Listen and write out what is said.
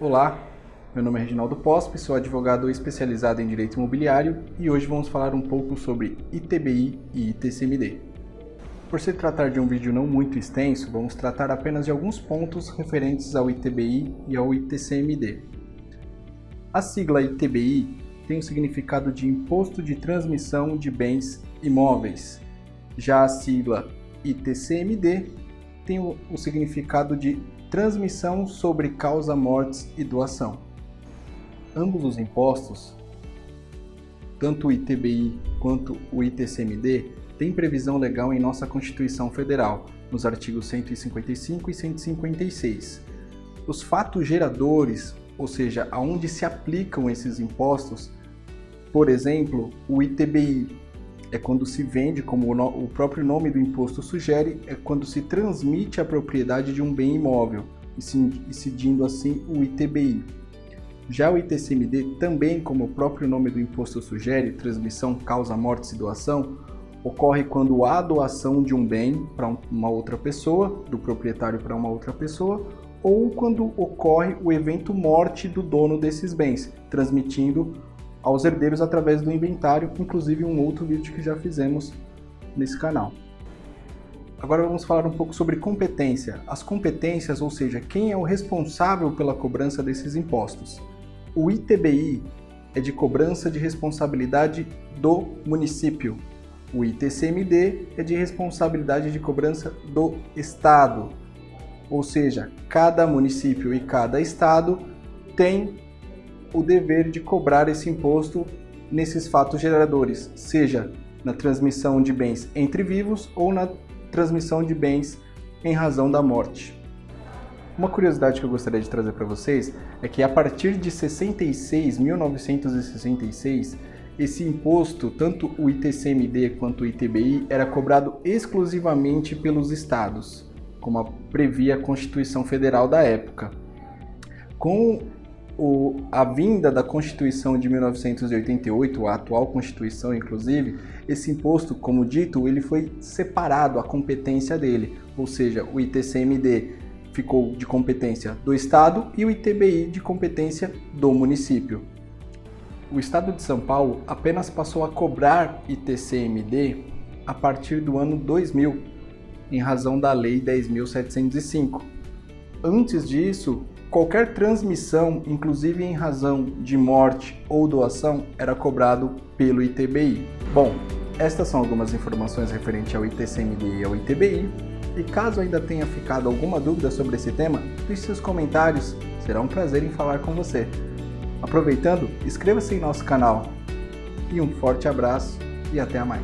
Olá, meu nome é Reginaldo Pospe, sou advogado especializado em Direito Imobiliário e hoje vamos falar um pouco sobre ITBI e ITCMD. Por se tratar de um vídeo não muito extenso, vamos tratar apenas de alguns pontos referentes ao ITBI e ao ITCMD. A sigla ITBI tem o significado de Imposto de Transmissão de Bens Imóveis. Já a sigla ITCMD tem o significado de transmissão sobre causa mortes e doação. Ambos os impostos, tanto o ITBI quanto o ITCMD, têm previsão legal em nossa Constituição Federal, nos artigos 155 e 156. Os fatos geradores, ou seja, aonde se aplicam esses impostos, por exemplo, o ITBI é quando se vende, como o próprio nome do imposto sugere, é quando se transmite a propriedade de um bem imóvel, incidindo assim o ITBI. Já o ITCMD, também como o próprio nome do imposto sugere, transmissão, causa, morte e doação, ocorre quando há doação de um bem para uma outra pessoa, do proprietário para uma outra pessoa, ou quando ocorre o evento morte do dono desses bens, transmitindo aos herdeiros através do inventário, inclusive um outro vídeo que já fizemos nesse canal. Agora vamos falar um pouco sobre competência. As competências, ou seja, quem é o responsável pela cobrança desses impostos. O ITBI é de cobrança de responsabilidade do município. O ITCMD é de responsabilidade de cobrança do Estado. Ou seja, cada município e cada estado tem o dever de cobrar esse imposto nesses fatos geradores, seja na transmissão de bens entre vivos ou na transmissão de bens em razão da morte. Uma curiosidade que eu gostaria de trazer para vocês é que a partir de 66, 1966, esse imposto, tanto o ITCMD quanto o ITBI, era cobrado exclusivamente pelos estados, como previa a Constituição Federal da época. Com o, a vinda da Constituição de 1988, a atual Constituição inclusive, esse imposto, como dito, ele foi separado a competência dele, ou seja, o ITCMD ficou de competência do Estado e o ITBI de competência do município. O Estado de São Paulo apenas passou a cobrar ITCMD a partir do ano 2000, em razão da Lei 10.705. Antes disso, Qualquer transmissão, inclusive em razão de morte ou doação, era cobrado pelo ITBI. Bom, estas são algumas informações referentes ao ITCMD e ao ITBI. E caso ainda tenha ficado alguma dúvida sobre esse tema, deixe seus comentários, será um prazer em falar com você. Aproveitando, inscreva-se em nosso canal. E um forte abraço e até mais.